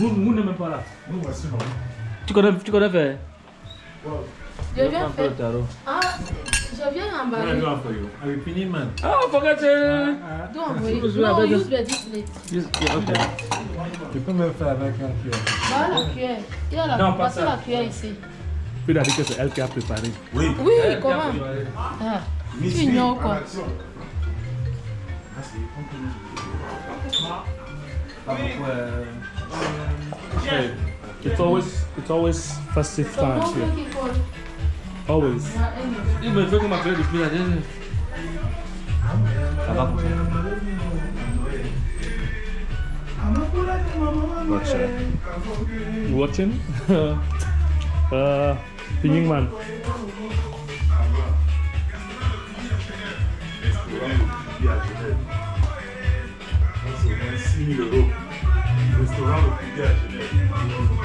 Moun n'est pas là. Tu connais, tu connais faire Je viens faire. Ah, je viens en bas. Ah, forget it. Non, use the plate. Okay. Tu peux me faire avec un cuillère. Voilà, la cuillère. Il a la, la cuillère ici. Tu as que c'est elle qui a préparé. Oui. Oui, comment Tu ignorais quoi. Hey, it's always, it's always festive times here. Always. Il me fait comme appeler depuis la dernière. Ça va comme ça. You watching? uh, Pinging Man. C'est 26 000 euros. Restaurant le à Genève.